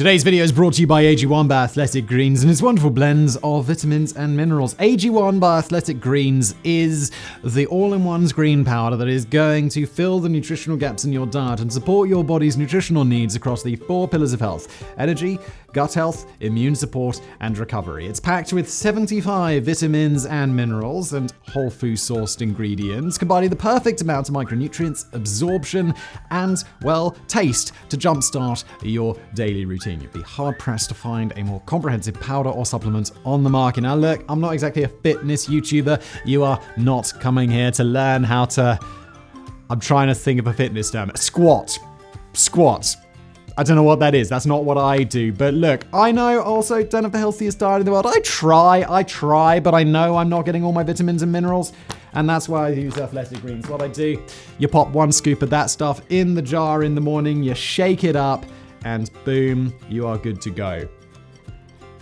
Today's video is brought to you by AG1 by Athletic Greens and its wonderful blends of vitamins and minerals. AG1 by Athletic Greens is the all-in-one green powder that is going to fill the nutritional gaps in your diet and support your body's nutritional needs across the four pillars of health: energy, gut health, immune support, and recovery. It's packed with 75 vitamins and minerals and whole food sourced ingredients, combining the perfect amount of micronutrients, absorption, and, well, taste to jumpstart your daily routine You'd be hard pressed to find a more comprehensive powder or supplement on the market. Now, look, I'm not exactly a fitness YouTuber. You are not coming here to learn how to. I'm trying to think of a fitness term. Squat. Squat. I don't know what that is. That's not what I do. But look, I know also don't have the healthiest diet in the world. I try, I try, but I know I'm not getting all my vitamins and minerals. And that's why I use Athletic Greens. What I do, you pop one scoop of that stuff in the jar in the morning, you shake it up, and boom, you are good to go.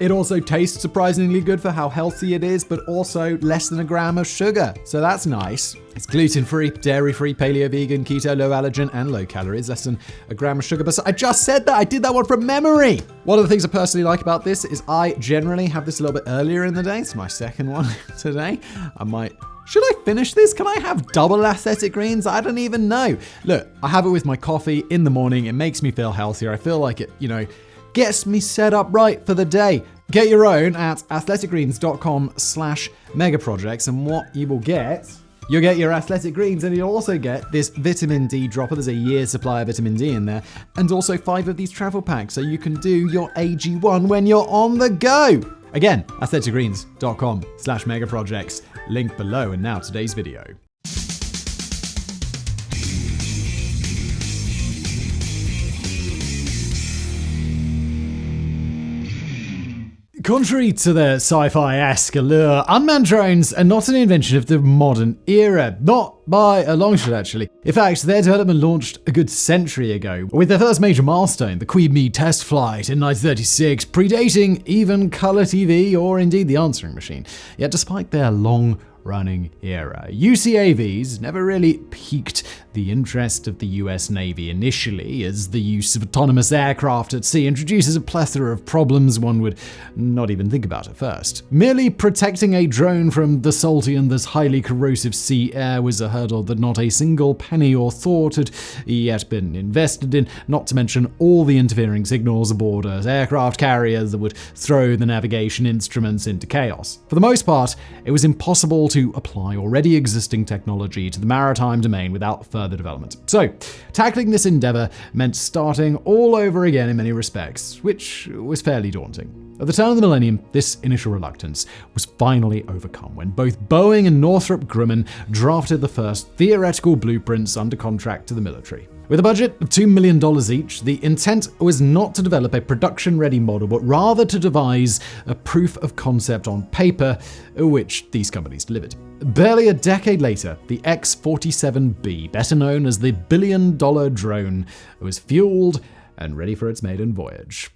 It also tastes surprisingly good for how healthy it is, but also less than a gram of sugar, so that's nice. It's gluten free, dairy free, paleo vegan, keto, low allergen, and low calories, less than a gram of sugar. But I just said that, I did that one from memory. One of the things I personally like about this is I generally have this a little bit earlier in the day. It's my second one today. I might should I finish this? Can I have double athletic greens? I don't even know. Look, I have it with my coffee in the morning. It makes me feel healthier. I feel like it, you know, gets me set up right for the day. Get your own at athleticgreens.com slash megaprojects and what you will get You'll get your athletic greens and you'll also get this vitamin D dropper. There's a year's supply of vitamin D in there. And also five of these travel packs so you can do your AG1 when you're on the go. Again, athleticgreens.com slash megaprojects. Link below. And now today's video. Contrary to their sci fi esque allure, unmanned drones are not an invention of the modern era. Not by a long shot, actually. In fact, their development launched a good century ago, with their first major milestone, the Queen Bee test flight in 1936, predating even colour TV or indeed the answering machine. Yet, despite their long running era. UCAVs never really piqued the interest of the US Navy initially, as the use of autonomous aircraft at sea introduces a plethora of problems one would not even think about at first. Merely protecting a drone from the salty and thus highly corrosive sea air was a hurdle that not a single penny or thought had yet been invested in, not to mention all the interfering signals aboard aircraft carriers that would throw the navigation instruments into chaos. For the most part, it was impossible to apply already existing technology to the maritime domain without further development. So, tackling this endeavor meant starting all over again in many respects, which was fairly daunting. At the turn of the millennium, this initial reluctance was finally overcome when both Boeing and Northrop Grumman drafted the first theoretical blueprints under contract to the military. With a budget of $2 million each, the intent was not to develop a production ready model, but rather to devise a proof of concept on paper, which these companies delivered. Barely a decade later, the X 47B, better known as the billion dollar drone, was fueled and ready for its maiden voyage.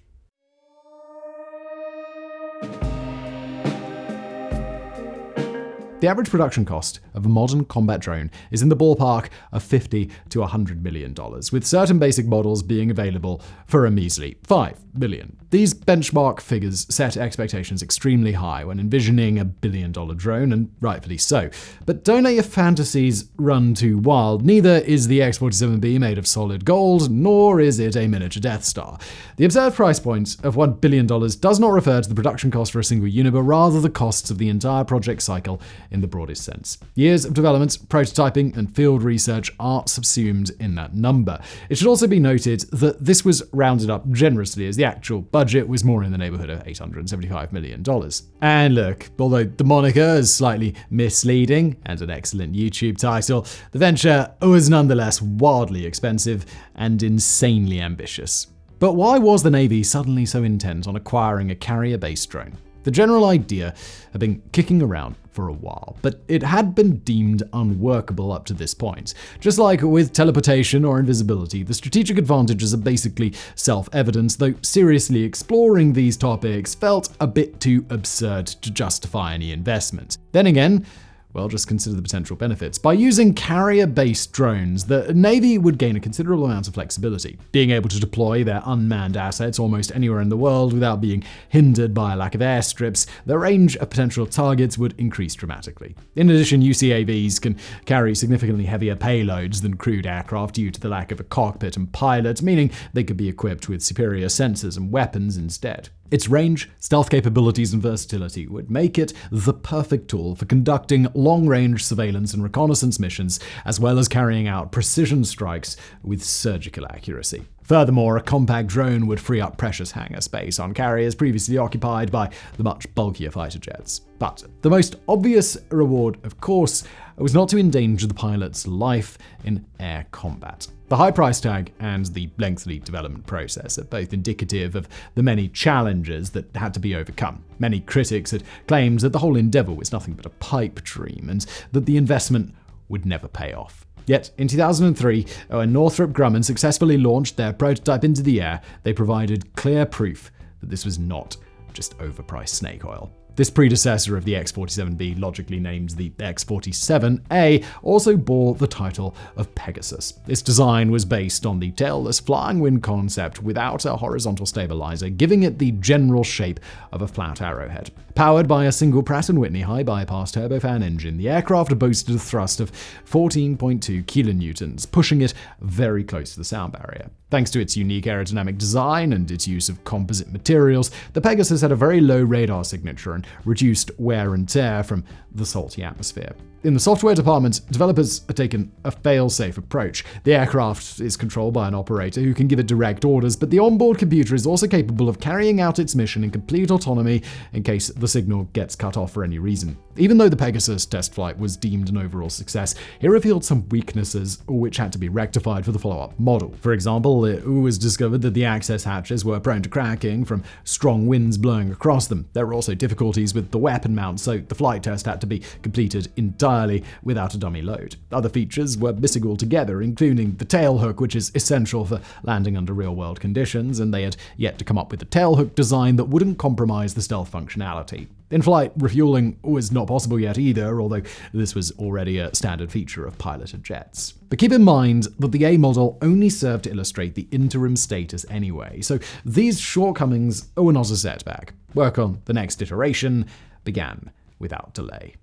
The average production cost of a modern combat drone is in the ballpark of 50 to 100 million dollars, with certain basic models being available for a measly 5 billion. These benchmark figures set expectations extremely high when envisioning a billion dollar drone, and rightfully so. But don't let your fantasies run too wild. Neither is the X 47B made of solid gold, nor is it a miniature Death Star. The observed price point of $1 billion does not refer to the production cost for a single unit, but rather the costs of the entire project cycle in the broadest sense. Years of development, prototyping, and field research are subsumed in that number. It should also be noted that this was rounded up generously, as the actual budget was more in the neighborhood of $875 million. And look, although the moniker is slightly misleading and an excellent YouTube title, the venture was nonetheless wildly expensive and insanely ambitious. But why was the Navy suddenly so intent on acquiring a carrier based drone? The general idea had been kicking around for a while, but it had been deemed unworkable up to this point. Just like with teleportation or invisibility, the strategic advantages are basically self evident, though seriously exploring these topics felt a bit too absurd to justify any investment. Then again, Well, just consider the potential benefits. By using carrier based drones, the Navy would gain a considerable amount of flexibility, being able to deploy their unmanned assets almost anywhere in the world without being hindered by a lack of airstrips. The range of potential targets would increase dramatically. In addition, UCAVs can carry significantly heavier payloads than crewed aircraft due to the lack of a cockpit and pilot, meaning they could be equipped with superior sensors and weapons instead. Its range, stealth capabilities, and versatility would make it the perfect tool for conducting long range surveillance and reconnaissance missions, as well as carrying out precision strikes with surgical accuracy. Furthermore, a compact drone would free up precious hangar space on carriers previously occupied by the much bulkier fighter jets. But the most obvious reward, of course, was not to endanger the pilot's life in air combat. The high price tag and the lengthy development process are both indicative of the many challenges that had to be overcome. Many critics had claimed that the whole endeavor was nothing but a pipe dream and that the investment would never pay off. Yet, in 2003, when uh, Northrop Grumman successfully launched their prototype into the air, they provided clear proof that this was not just overpriced snake oil. This predecessor of the X 47B, logically named the X 47A, also bore the title of Pegasus. Its design was based on the tailless flying wing concept without a horizontal stabilizer, giving it the general shape of a flat arrowhead. Powered by a single Pratt & Whitney high bypass turbofan engine, the aircraft boasted a thrust of 14.2 kilonewtons, pushing it very close to the sound barrier. Thanks to its unique aerodynamic design and its use of composite materials, the Pegasus had a very low radar signature and reduced wear and tear from the salty atmosphere. In the software department, developers have taken a fail-safe approach. The aircraft is controlled by an operator who can give it direct orders, but the onboard computer is also capable of carrying out its mission in complete autonomy in case the signal gets cut off for any reason. Even though the Pegasus test flight was deemed an overall success, it revealed some weaknesses which had to be rectified for the follow-up model. For example, it was discovered that the access hatches were prone to cracking from strong winds blowing across them. There were also difficulties with the weapon mount, so the flight test had to be completed entirely without a dummy load. Other features were missing altogether, including the tail hook, which is essential for landing under real world conditions, and they had yet to come up with a tail hook design that wouldn't compromise the stealth functionality. In flight, refueling was not possible yet either, although this was already a standard feature of piloted jets. But keep in mind that the A model only served to illustrate the interim status anyway, so these shortcomings were not a setback. Work on the next iteration began without delay.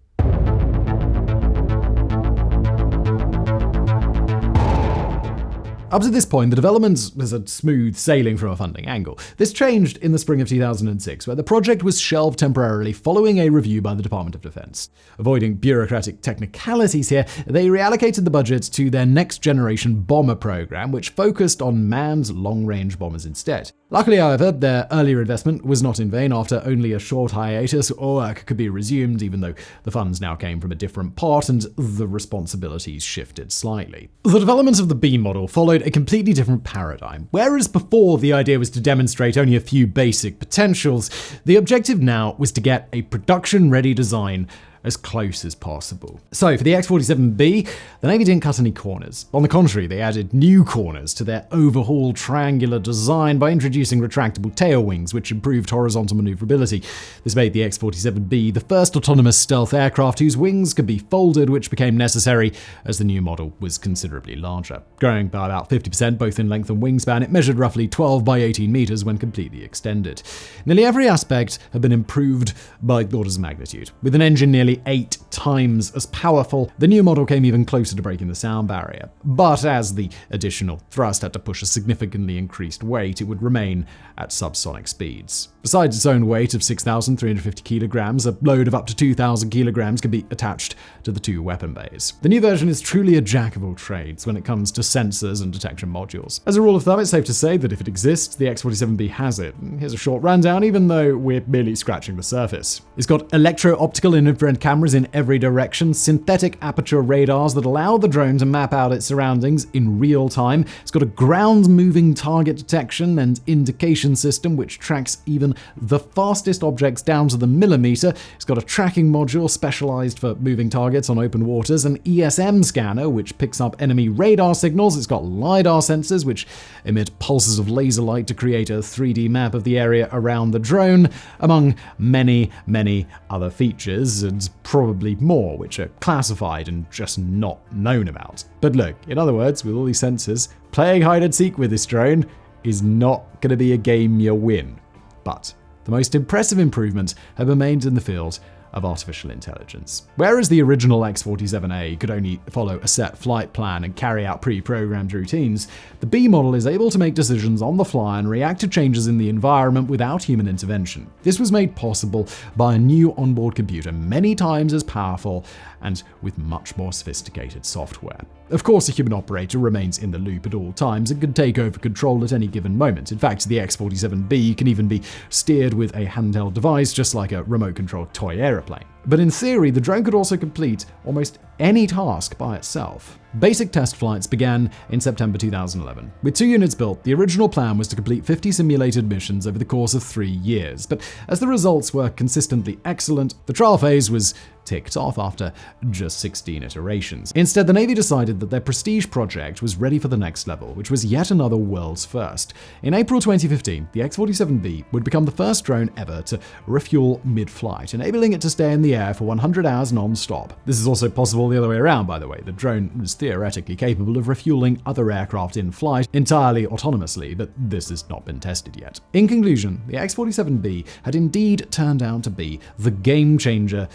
Up to this point, the development was a smooth sailing from a funding angle. This changed in the spring of 2006, where the project was shelved temporarily following a review by the Department of Defense. Avoiding bureaucratic technicalities here, they reallocated the budget to their next generation bomber program, which focused on manned long range bombers instead. Luckily, however, their earlier investment was not in vain. After only a short hiatus, work could be resumed, even though the funds now came from a different pot and the responsibilities shifted slightly. The development of the B model followed a completely different paradigm. Whereas before the idea was to demonstrate only a few basic potentials, the objective now was to get a production ready design as close as possible. So for the X-47B, the Navy didn't cut any corners. On the contrary, they added new corners to their overhauled triangular design by introducing retractable tail wings, which improved horizontal maneuverability. This made the X-47B the first autonomous stealth aircraft whose wings could be folded, which became necessary as the new model was considerably larger. Growing by about 50% both in length and wingspan, it measured roughly 12 by 18 meters when completely extended. Nearly every aspect had been improved by orders of magnitude, with an engine nearly eight times as powerful. The new model came even closer to breaking the sound barrier. But as the additional thrust had to push a significantly increased weight, it would remain at subsonic speeds. Besides its own weight of 6,350 kilograms, a load of up to 2,000 kilograms can be attached to the two weapon bays. The new version is truly a jack of all trades when it comes to sensors and detection modules. As a rule of thumb, it's safe to say that if it exists, the X-47B has it. Here's a short rundown, even though we're merely scratching the surface. It's got electro-optical and infrared cameras in every direction, synthetic aperture radars that allow the drone to map out its surroundings in real time. It's got a ground-moving target detection and indication system which tracks even the fastest objects down to the millimeter. It's got a tracking module specialized for moving targets on open waters, an ESM scanner which picks up enemy radar signals. It's got LiDAR sensors which emit pulses of laser light to create a 3D map of the area around the drone, among many, many other features. And probably more, which are classified and just not known about. But look, in other words, with all these sensors, playing hide and seek with this drone is not going to be a game you win. But the most impressive improvement have been made in the field of artificial intelligence. Whereas the original X-47A could only follow a set flight plan and carry out pre-programmed routines, the B model is able to make decisions on the fly and react to changes in the environment without human intervention. This was made possible by a new onboard computer many times as powerful and with much more sophisticated software. Of course, a human operator remains in the loop at all times and can take over control at any given moment. In fact, the X-47B can even be steered with a handheld device, just like a remote-controlled toy aeroplane. But in theory, the drone could also complete almost any task by itself. Basic test flights began in September 2011. With two units built, the original plan was to complete 50 simulated missions over the course of three years, but as the results were consistently excellent, the trial phase was ticked off after just 16 iterations. Instead, the Navy decided that their prestige project was ready for the next level, which was yet another world's first. In April 2015, the X-47B would become the first drone ever to refuel mid-flight, enabling it to stay in the air for 100 hours non-stop. This is also possible the other way around, by the way. The drone was theoretically capable of refueling other aircraft in flight entirely autonomously, but this has not been tested yet. In conclusion, the X-47B had indeed turned out to be the game changer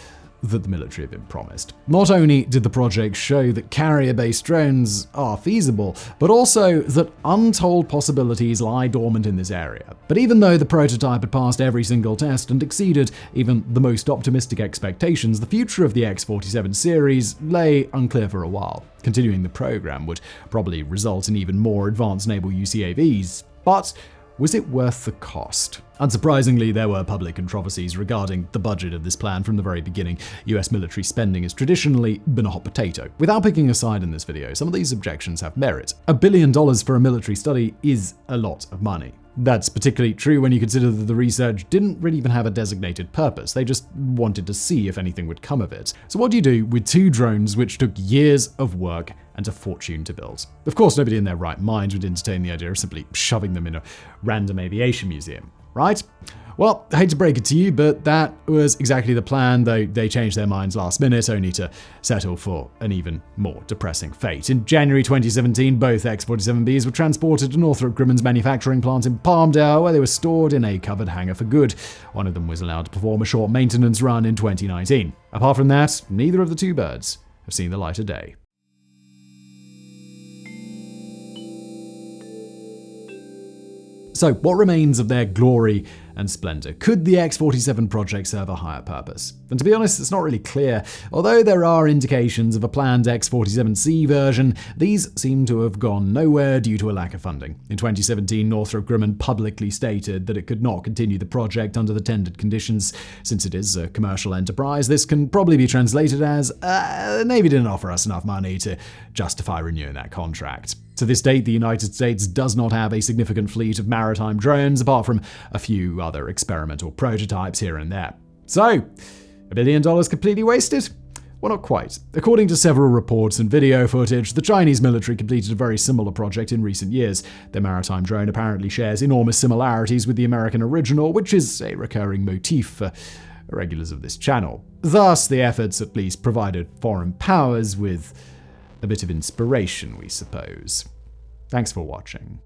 that the military had been promised. Not only did the project show that carrier-based drones are feasible, but also that untold possibilities lie dormant in this area. But even though the prototype had passed every single test and exceeded even the most optimistic expectations, the future of the X-47 series lay unclear for a while. Continuing the program would probably result in even more advanced naval UCAVs, but was it worth the cost? Unsurprisingly, there were public controversies regarding the budget of this plan from the very beginning. US military spending has traditionally been a hot potato. Without picking a side in this video, some of these objections have merit. A billion dollars for a military study is a lot of money. That's particularly true when you consider that the research didn't really even have a designated purpose. They just wanted to see if anything would come of it. So what do you do with two drones which took years of work and a fortune to build? Of course, nobody in their right mind would entertain the idea of simply shoving them in a random aviation museum, right? Well, I hate to break it to you, but that was exactly the plan, though they changed their minds last minute, only to settle for an even more depressing fate. In January 2017, both X-47Bs were transported to Northrop Grumman's manufacturing plant in Palmdale, where they were stored in a covered hangar for good. One of them was allowed to perform a short maintenance run in 2019. Apart from that, neither of the two birds have seen the light of day. So, what remains of their glory and splendor. Could the X-47 project serve a higher purpose? And to be honest, it's not really clear. Although there are indications of a planned X-47C version, these seem to have gone nowhere due to a lack of funding. In 2017, Northrop Grumman publicly stated that it could not continue the project under the tendered conditions. Since it is a commercial enterprise, this can probably be translated as, uh, the Navy didn't offer us enough money to justify renewing that contract. To this date, the United States does not have a significant fleet of maritime drones, apart from a other experimental prototypes here and there. So, a billion dollars completely wasted? Well, not quite. According to several reports and video footage, the Chinese military completed a very similar project in recent years. Their maritime drone apparently shares enormous similarities with the American original, which is a recurring motif for regulars of this channel. Thus, the efforts at least provided foreign powers with a bit of inspiration, we suppose. Thanks for watching.